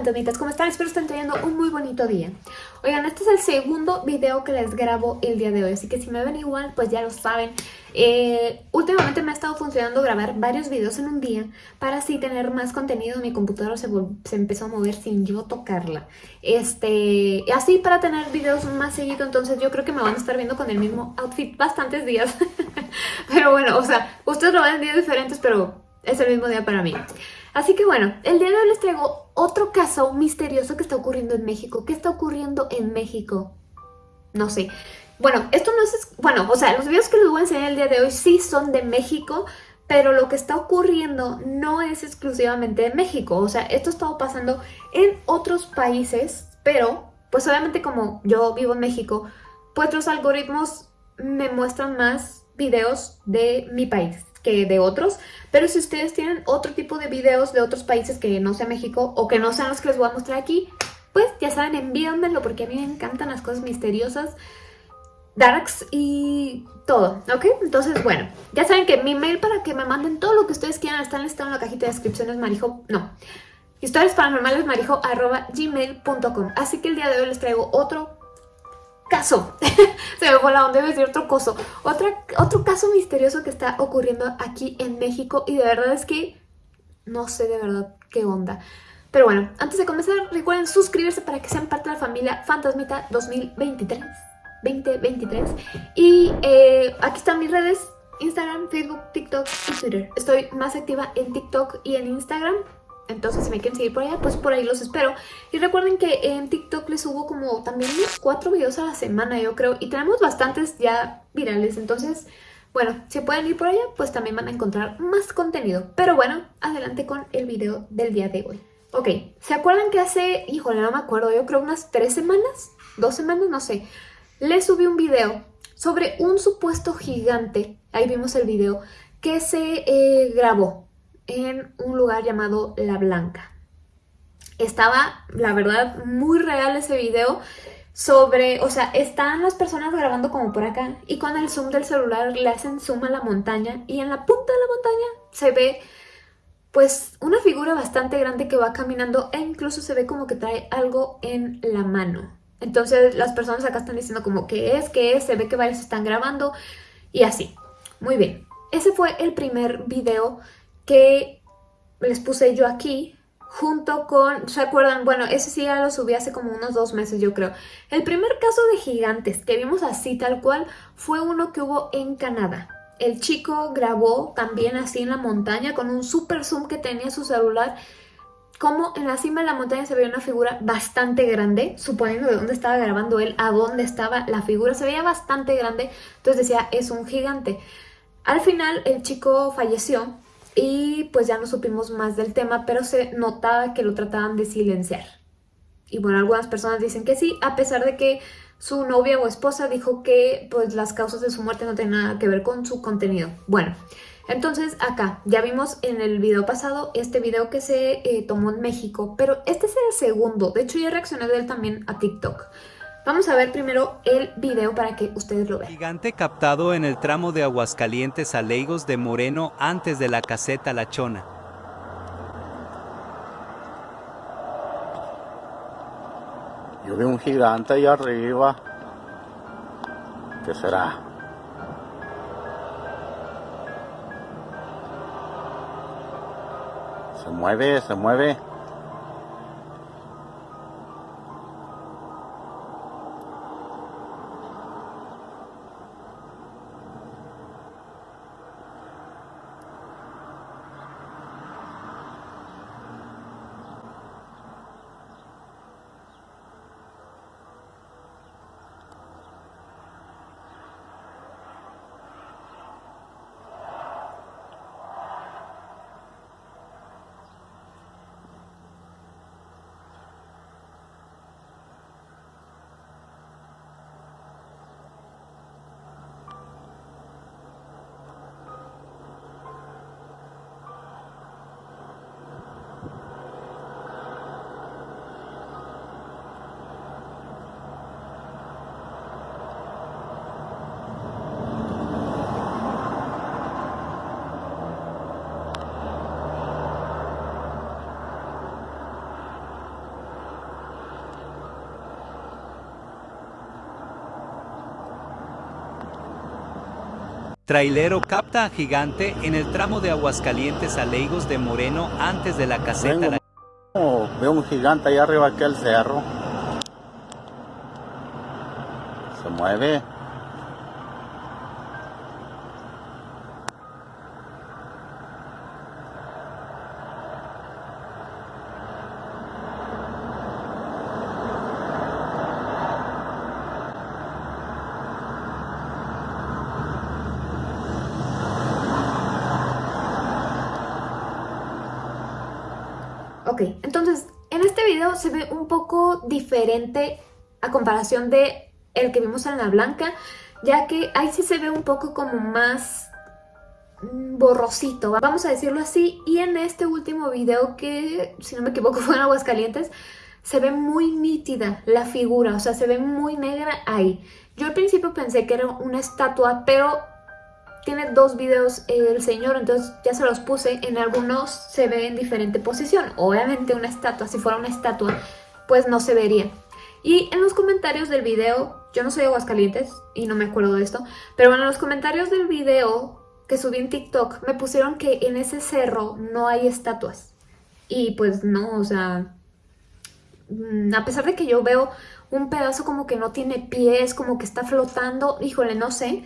fantasmitas, ¿cómo están? Espero estén teniendo un muy bonito día. Oigan, este es el segundo video que les grabo el día de hoy, así que si me ven igual, pues ya lo saben. Eh, últimamente me ha estado funcionando grabar varios videos en un día para así tener más contenido. Mi computadora se, se empezó a mover sin yo tocarla. Este, así para tener videos más seguido, entonces yo creo que me van a estar viendo con el mismo outfit bastantes días. pero bueno, o sea, ustedes lo ven en días diferentes, pero es el mismo día para mí. Así que bueno, el día de hoy les traigo otro caso misterioso que está ocurriendo en México. ¿Qué está ocurriendo en México? No sé. Bueno, esto no es... Bueno, o sea, los videos que les voy a enseñar el día de hoy sí son de México, pero lo que está ocurriendo no es exclusivamente de México. O sea, esto está pasando en otros países, pero pues obviamente como yo vivo en México, pues los algoritmos me muestran más videos de mi país que de otros, pero si ustedes tienen otro tipo de videos de otros países que no sea México o que no sean los que les voy a mostrar aquí, pues ya saben, envíenmelo porque a mí me encantan las cosas misteriosas, darks y todo, ¿ok? Entonces, bueno, ya saben que mi mail para que me manden todo lo que ustedes quieran está listado en la cajita de descripciones marijo, no, historias paranormales marijo arroba así que el día de hoy les traigo otro caso, se me fue la onda, de decir otro coso, Otra, otro caso misterioso que está ocurriendo aquí en México y de verdad es que no sé de verdad qué onda. Pero bueno, antes de comenzar recuerden suscribirse para que sean parte de la familia Fantasmita 2023, 2023 y eh, aquí están mis redes, Instagram, Facebook, TikTok y Twitter. Estoy más activa en TikTok y en Instagram entonces, si me quieren seguir por allá, pues por ahí los espero. Y recuerden que en TikTok les subo como también cuatro videos a la semana, yo creo. Y tenemos bastantes ya virales, entonces... Bueno, si pueden ir por allá, pues también van a encontrar más contenido. Pero bueno, adelante con el video del día de hoy. Ok, ¿se acuerdan que hace, híjole, no me acuerdo, yo creo unas tres semanas, dos semanas, no sé, les subí un video sobre un supuesto gigante, ahí vimos el video, que se eh, grabó en un lugar llamado La Blanca. Estaba, la verdad, muy real ese video sobre, o sea, están las personas grabando como por acá y con el zoom del celular le hacen zoom a la montaña y en la punta de la montaña se ve pues una figura bastante grande que va caminando e incluso se ve como que trae algo en la mano. Entonces las personas acá están diciendo como que es, que es, se ve que varios están grabando y así. Muy bien, ese fue el primer video que les puse yo aquí junto con, ¿se acuerdan? Bueno, ese sí ya lo subí hace como unos dos meses yo creo. El primer caso de gigantes que vimos así tal cual fue uno que hubo en Canadá. El chico grabó también así en la montaña con un super zoom que tenía su celular como en la cima de la montaña se veía una figura bastante grande, suponiendo de dónde estaba grabando él, a dónde estaba la figura, se veía bastante grande, entonces decía, es un gigante. Al final el chico falleció y pues ya no supimos más del tema, pero se notaba que lo trataban de silenciar. Y bueno, algunas personas dicen que sí, a pesar de que su novia o esposa dijo que pues las causas de su muerte no tienen nada que ver con su contenido. Bueno, entonces acá ya vimos en el video pasado este video que se eh, tomó en México, pero este es el segundo, de hecho ya reaccioné de él también a TikTok. Vamos a ver primero el video para que ustedes lo vean. Gigante captado en el tramo de Aguascalientes a Leigos de Moreno antes de la caseta La Chona. Yo vi un gigante ahí arriba. ¿Qué será? Se mueve, se mueve. Trailero capta a gigante en el tramo de Aguascalientes a Leigos de Moreno antes de la caseta Vengo, oh, veo un gigante allá arriba aquí al cerro. Se mueve. Entonces en este video se ve un poco diferente a comparación de el que vimos en la blanca, ya que ahí sí se ve un poco como más mm, borrosito, vamos a decirlo así, y en este último video que, si no me equivoco, fue en Aguascalientes, se ve muy nítida la figura, o sea, se ve muy negra ahí. Yo al principio pensé que era una estatua, pero tiene dos videos el señor, entonces ya se los puse. En algunos se ve en diferente posición. Obviamente una estatua, si fuera una estatua, pues no se vería. Y en los comentarios del video, yo no soy de Aguascalientes y no me acuerdo de esto, pero bueno, en los comentarios del video que subí en TikTok me pusieron que en ese cerro no hay estatuas. Y pues no, o sea, mm, a pesar de que yo veo un pedazo como que no tiene pies, como que está flotando, híjole, no sé,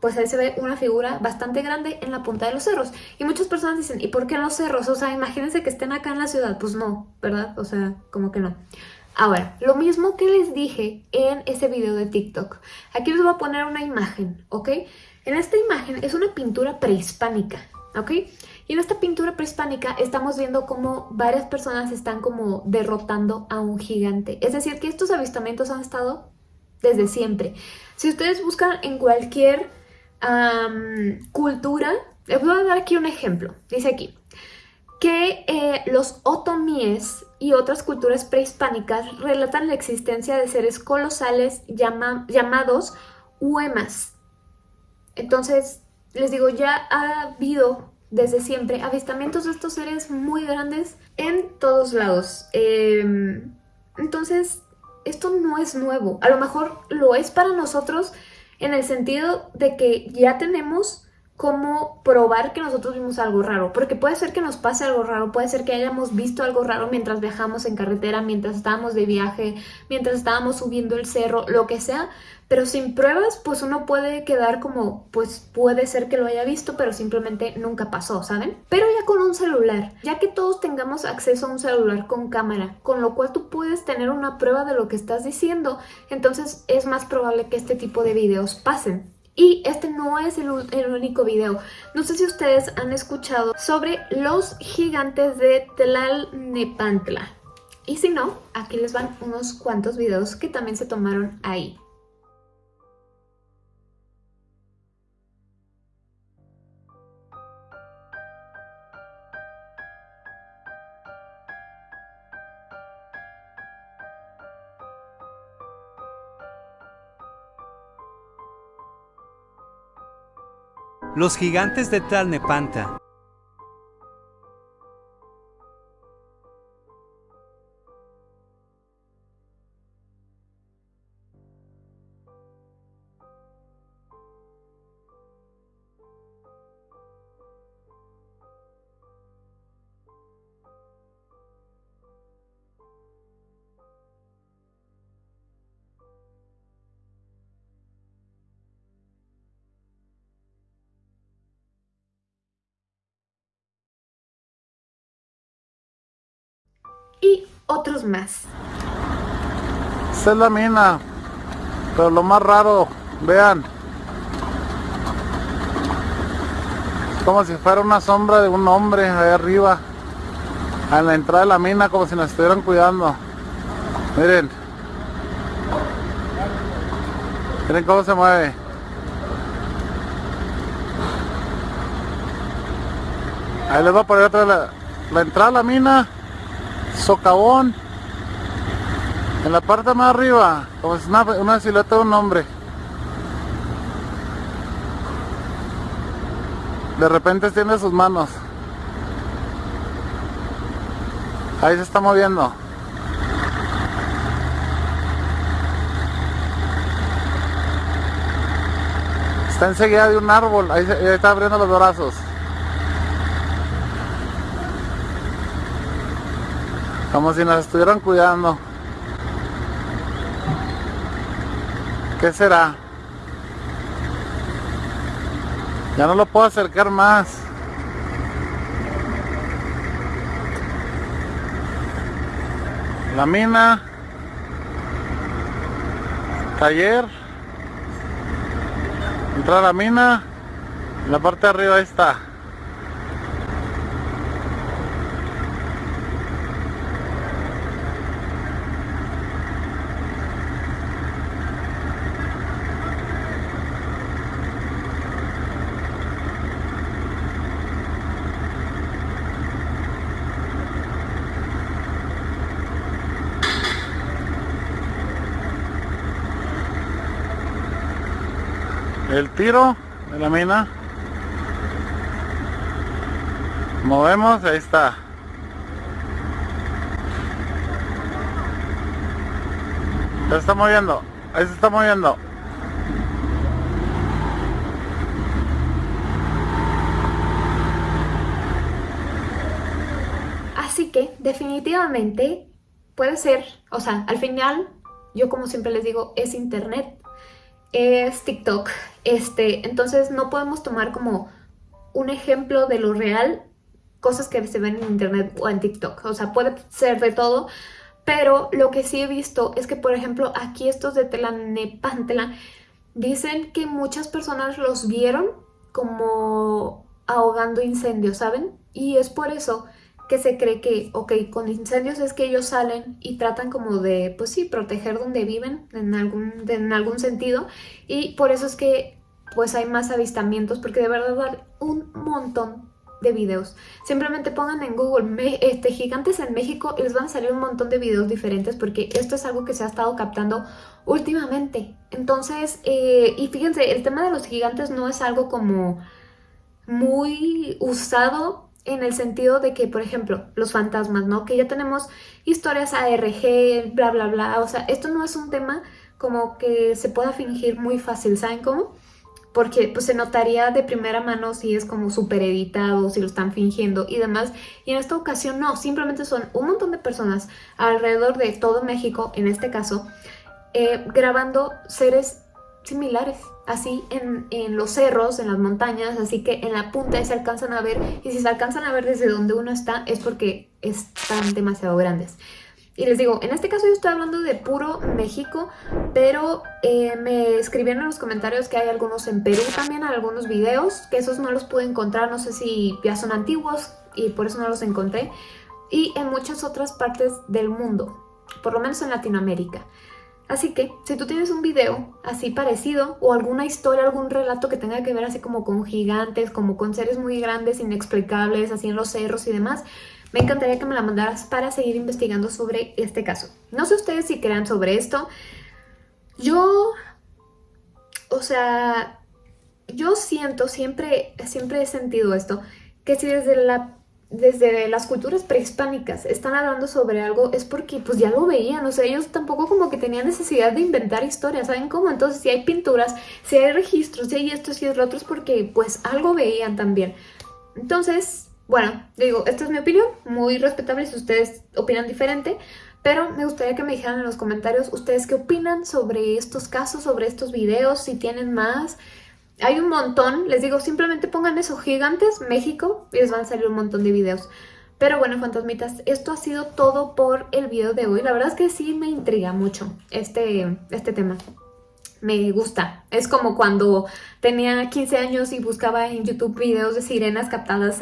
pues ahí se ve una figura bastante grande en la punta de los cerros. Y muchas personas dicen, ¿y por qué en los cerros? O sea, imagínense que estén acá en la ciudad. Pues no, ¿verdad? O sea, como que no. Ahora, lo mismo que les dije en ese video de TikTok. Aquí les voy a poner una imagen, ¿ok? En esta imagen es una pintura prehispánica, ¿ok? Y en esta pintura prehispánica estamos viendo como varias personas están como derrotando a un gigante. Es decir, que estos avistamientos han estado desde siempre. Si ustedes buscan en cualquier cultura, les voy a dar aquí un ejemplo. Dice aquí que eh, los otomíes y otras culturas prehispánicas relatan la existencia de seres colosales llama, llamados huemas. Entonces, les digo, ya ha habido desde siempre avistamientos de estos seres muy grandes en todos lados. Eh, entonces, esto no es nuevo. A lo mejor lo es para nosotros en el sentido de que ya tenemos cómo probar que nosotros vimos algo raro, porque puede ser que nos pase algo raro, puede ser que hayamos visto algo raro mientras viajamos en carretera, mientras estábamos de viaje, mientras estábamos subiendo el cerro, lo que sea, pero sin pruebas pues uno puede quedar como pues puede ser que lo haya visto, pero simplemente nunca pasó, ¿saben? Pero ya con un celular, ya que todos tengamos acceso a un celular con cámara, con lo cual tú puedes tener una prueba de lo que estás diciendo, entonces es más probable que este tipo de videos pasen. Y este no es el, único video. No sé si ustedes han escuchado sobre los gigantes de Tlalnepantla. Y si no, aquí les van unos cuantos videos que también se tomaron ahí. Los gigantes de Tlalnepantla. Otros más. Esta es la mina, pero lo más raro, vean, como si fuera una sombra de un hombre ahí arriba, a la entrada de la mina, como si nos estuvieran cuidando. Miren, miren cómo se mueve. Ahí les voy a poner otra la, la entrada a la mina socavón. En la parte más arriba como si una, una silueta de un hombre. De repente tiene sus manos. Ahí se está moviendo. Está enseguida de un árbol, ahí está abriendo los brazos. Como si nos estuvieran cuidando. ¿Qué será? Ya no lo puedo acercar más. La mina. Taller. Entrar a la mina. La parte de arriba ahí está. El tiro de la mina. Movemos, ahí está. Se está moviendo. Ahí se está moviendo. Así que definitivamente puede ser, o sea, al final, yo como siempre les digo, es internet, es TikTok, este, entonces no podemos tomar como un ejemplo de lo real cosas que se ven en internet o en TikTok, o sea, puede ser de todo, pero lo que sí he visto es que, por ejemplo, aquí estos de Telanepantla dicen que muchas personas los vieron como ahogando incendios, ¿saben? Y es por eso que se cree que, ok, con incendios es que ellos salen y tratan como de, pues sí, proteger donde viven en algún, en algún sentido y por eso es que pues hay más avistamientos porque de verdad hay un montón de videos. Simplemente pongan en Google este, gigantes en México y les van a salir un montón de videos diferentes porque esto es algo que se ha estado captando últimamente. Entonces, eh, y fíjense, el tema de los gigantes no es algo como muy usado en el sentido de que, por ejemplo, los fantasmas, ¿no? Que ya tenemos historias ARG, bla, bla, bla. O sea, esto no es un tema como que se pueda fingir muy fácil, ¿saben cómo? Porque pues se notaría de primera mano si es como súper editado, si lo están fingiendo y demás. Y en esta ocasión no, simplemente son un montón de personas alrededor de todo México, en este caso, eh, grabando seres similares, así en, en los cerros, en las montañas, así que en la punta se alcanzan a ver, y si se alcanzan a ver desde donde uno está es porque están demasiado grandes. Y les digo, en este caso yo estoy hablando de puro México, pero eh, me escribieron en los comentarios que hay algunos en Perú también, algunos videos, que esos no los pude encontrar, no sé si ya son antiguos y por eso no los encontré, y en muchas otras partes del mundo, por lo menos en Latinoamérica. Así que, si tú tienes un video así parecido o alguna historia, algún relato que tenga que ver así como con gigantes, como con seres muy grandes, inexplicables, así en los cerros y demás, me encantaría que me la mandaras para seguir investigando sobre este caso. No sé ustedes si crean sobre esto. Yo, o sea, yo siento, siempre, siempre he sentido esto, que si desde la desde las culturas prehispánicas están hablando sobre algo es porque pues ya lo veían, o sea, ellos tampoco como que tenían necesidad de inventar historias, ¿saben cómo? Entonces si hay pinturas, si hay registros, si hay esto, si es lo otro, es porque pues algo veían también. Entonces, bueno, digo, esta es mi opinión, muy respetable si ustedes opinan diferente, pero me gustaría que me dijeran en los comentarios ustedes qué opinan sobre estos casos, sobre estos videos, si tienen más... Hay un montón, les digo, simplemente pongan eso, gigantes, México, y les van a salir un montón de videos. Pero bueno, fantasmitas, esto ha sido todo por el video de hoy. La verdad es que sí me intriga mucho este, este tema. Me gusta. Es como cuando tenía 15 años y buscaba en YouTube videos de sirenas captadas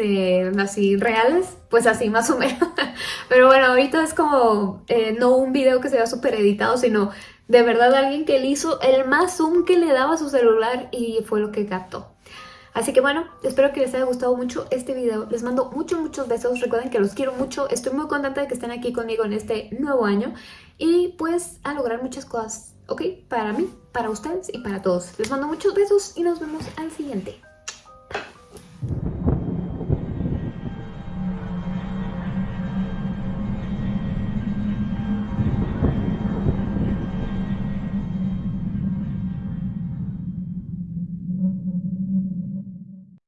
así reales, pues así más o menos. Pero bueno, ahorita es como eh, no un video que sea súper editado, sino de verdad alguien que le hizo el más zoom que le daba a su celular y fue lo que captó. Así que bueno, espero que les haya gustado mucho este video. Les mando muchos, muchos besos. Recuerden que los quiero mucho. Estoy muy contenta de que estén aquí conmigo en este nuevo año. Y pues a lograr muchas cosas, ¿ok? Para mí, para ustedes y para todos. Les mando muchos besos y nos vemos al siguiente.